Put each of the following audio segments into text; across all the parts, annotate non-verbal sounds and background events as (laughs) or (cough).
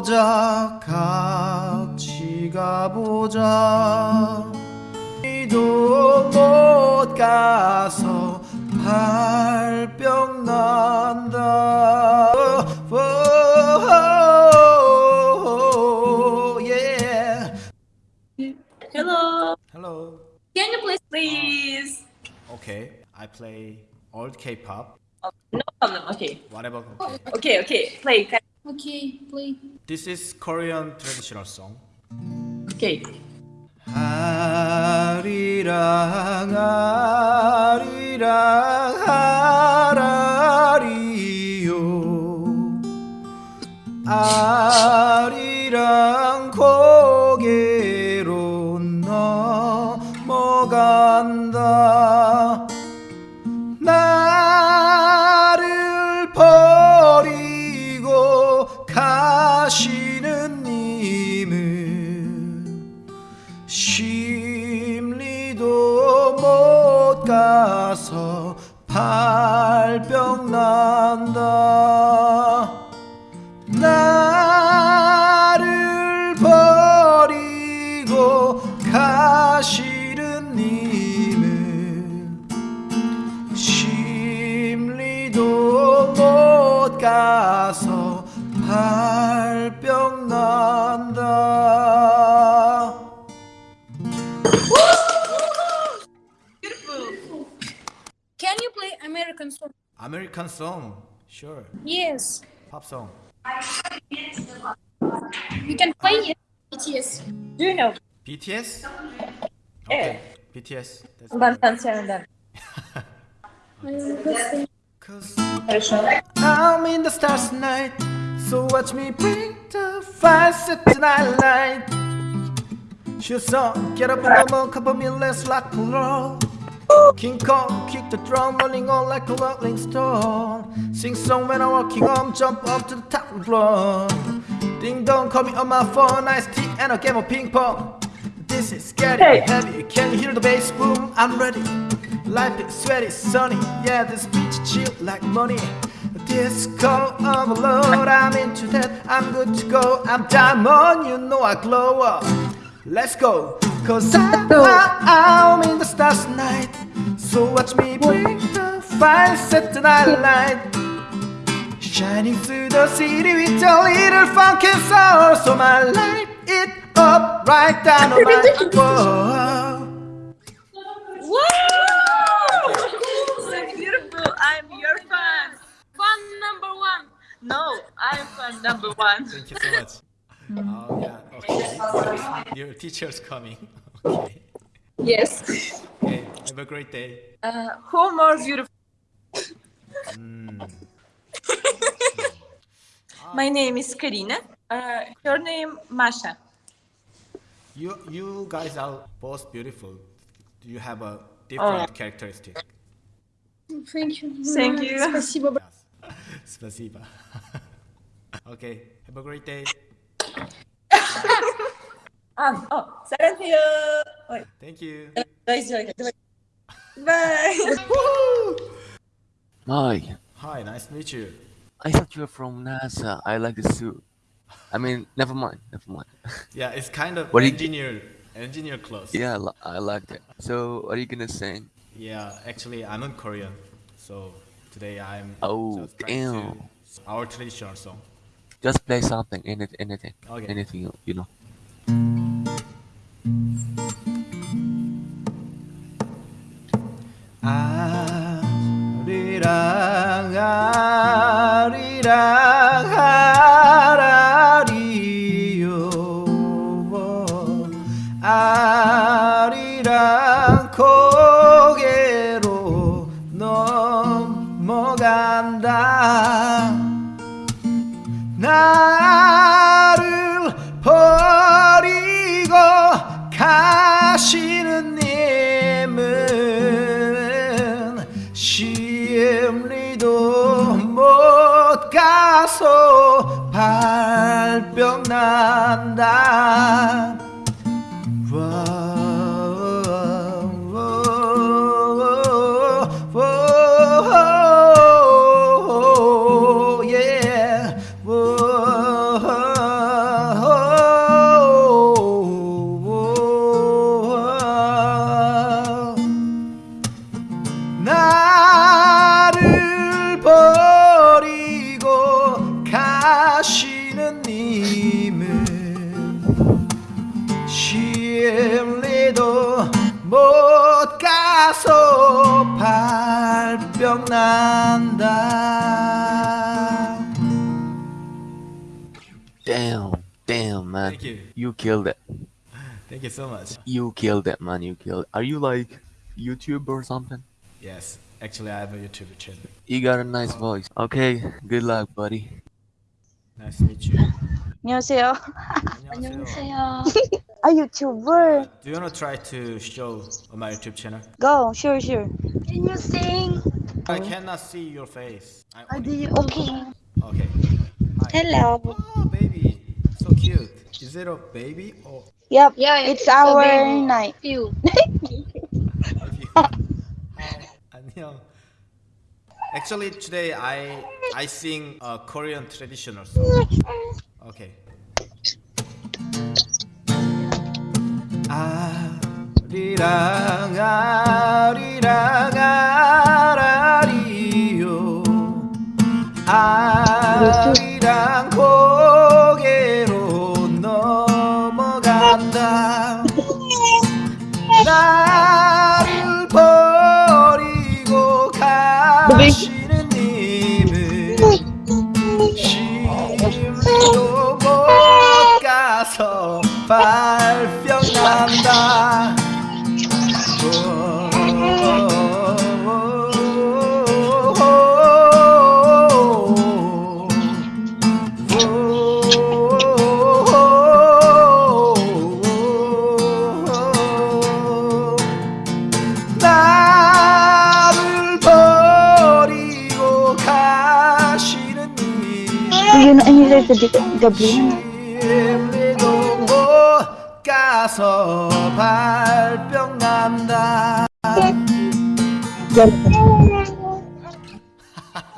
가보자 같이 가보자 이도 못 가서 발병 난다 Oh. Hello. Hello Can you please, please? Okay I play old K-pop No problem. Okay. whatever okay. Okay. Okay. Play. Okay, play. This is Korean traditional song Okay. 아리랑 아리랑 하 American song, sure. Yes. Pop song. You can play it. BTS. Do you know? BTS? Okay. Yeah. BTS. (laughs) I'm in the stars tonight So watch me bring the fire set tonight light She's on, get up and the moon come me, let's rock and roll King Kong, kick the drum, running on like a rolling stone. Sing song when I'm walking home, jump up to the top and floor Ding dong, call me on my phone, nice tea and a game of ping pong. This is getting Hey. heavy, can you hear the bass boom? I'm ready. Life is sweaty, sunny, yeah this beach chill like money. Disco overload, I'm into that, I'm good to go. I'm diamond, you know I glow up. Let's go, cause I, I, I'm in the stars tonight So watch me bring the fire set tonight light Shining through the city with a little funk and soul So my light it up right down on my (laughs) wall Wow! so beautiful. I'm your fan. Fan number one. No, I'm fan number one. Thank you so much. (laughs) Oh yeah, okay. Your teacher's coming. (laughs) Okay. Yes. Okay. Have a great day. Uh, who more beautiful? (laughs) My name is Karina. Uh, her name Masha. You you guys are both beautiful. You have a different characteristic. Thank you. Thank you. Спасибо. Yes. Спасибо. (laughs) (laughs) okay. Have a great day. Ah, oh, 사랑 Thank you. 大事だけど。Bye. Hi. Hi, nice to meet you. I thought you were from NASA. I like the suit. I mean, never mind, never mind. Yeah, it's kind of what engineer, you... engineer clothes. Yeah, I like that. So, what are you gonna sing? Yeah, actually, I'm in Korean, so today I'm. Oh damn! Our traditional song. Just play something, anything, anything, okay. anything you know. 아리랑 하라리요. 아리랑 고개로 넘어간다. 나를 버리고 가시 간다. 예. 나를 버리고 가시 가서 발병 난다 Damn, damn, man. Thank you. You killed it. Thank you so much. You killed it, man. You killed. Are you like YouTube or something? Yes, actually I have a YouTube channel. You got a nice voice. Okay, good luck, buddy. Nice to meet you. 안녕하세요. 안녕하세요. (laughs) a YouTuber. Do you wanna try to show on my YouTube channel? Go, sure, sure. Can you sing? I cannot see your face. I only... Okay. Okay. Hi. Hello. Oh, baby, so cute. Is it a baby or? Yep. Yeah, it's, it's our night. (laughs) You. (laughs) Actually, today I I sing a Korean traditional song. Okay. 아리랑 아리랑 아라리요. 아리랑 고개로 넘어간다. 나를 버리고 가시 gabi. 심리도 못 가서 발병 난다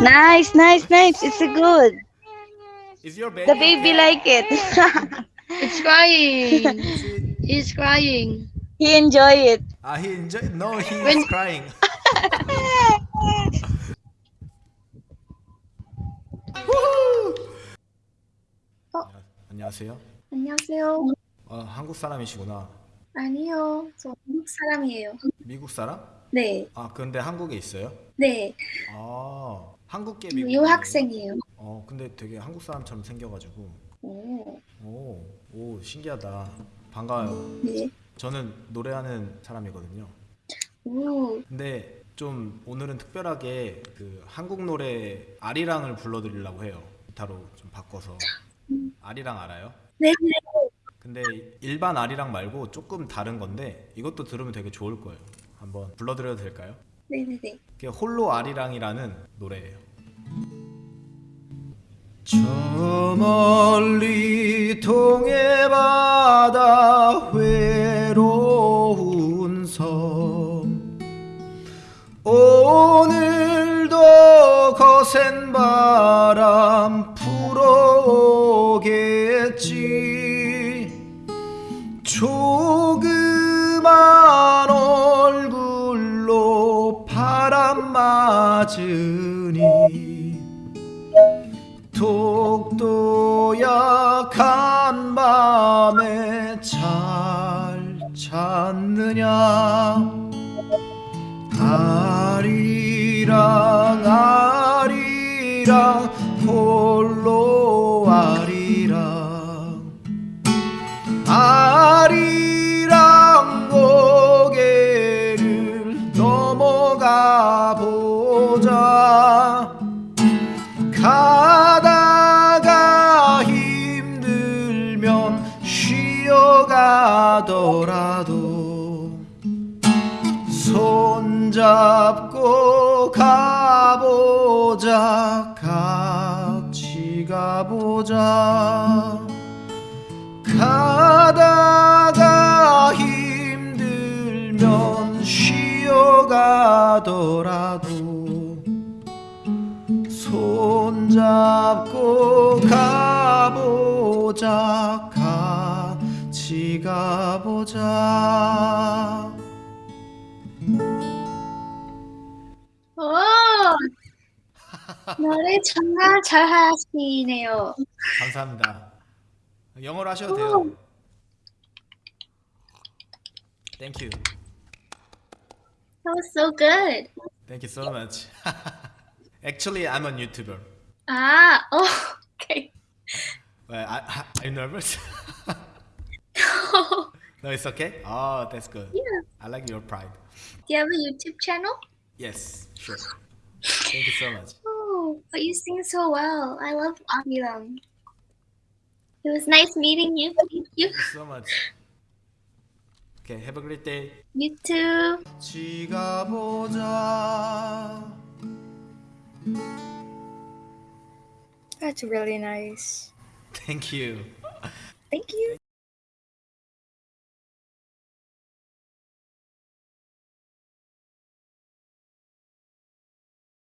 Nice, nice, nice. It's a good. Is your baby The baby like it. (laughs) It's crying. He's crying. he enjoy it. Ah, he enjoy. No, he When- is crying. (laughs) 안녕하세요. 안녕하세요. 어, 한국 사람이시구나. 아니요. 저 한국 사람이에요. 미국 사람? 네. 아, 근데 한국에 있어요? 네. 아, 한국계 미국. 유학생이에요. 어, 근데 되게 한국 사람처럼 생겨가지고. 오. 오, 오, 신기하다. 반가워요. 네. 저는 노래하는 사람이거든요. 오. 근데 좀 오늘은 특별하게 그 한국 노래 아리랑을 불러드리려고 해요. 기타로 좀 바꿔서. 아리랑 알아요? 네. 근데 일반 아리랑 말고 조금 다른 건데 이것도 들으면 되게 좋을 거예요. 한번 불러드려도 될까요? 네네네. 그게 홀로 아리랑이라는 노래예요. 저 멀리 동해 바다 외로운 섬 오늘도 거센 바람 불어 오겠지. 조그만 얼굴로 바람 맞으니 독도 약한 밤에 잘 잤느냐. 아리랑 가보자 같이 가보자. 가다가 힘들면 쉬어가더라도 손잡고 가보자 같이 가보자 오. 노래 정말 잘하시네요. 감사합니다. 영어로 하셔도 돼요. Thank you. That was so good. Thank you so much. (laughs) Actually, I'm a YouTuber. Ah, oh, okay. Well, I, I, are you nervous? (laughs) no, it's okay. Oh, that's good. Yeah. I like your pride. Do you have a YouTube channel? Yes, sure. Thank you so much. But you sing so well. I love Amyung. It was nice meeting you. Thank you so much. Okay, have a great day. You too. That's really nice. Thank you. Thank you.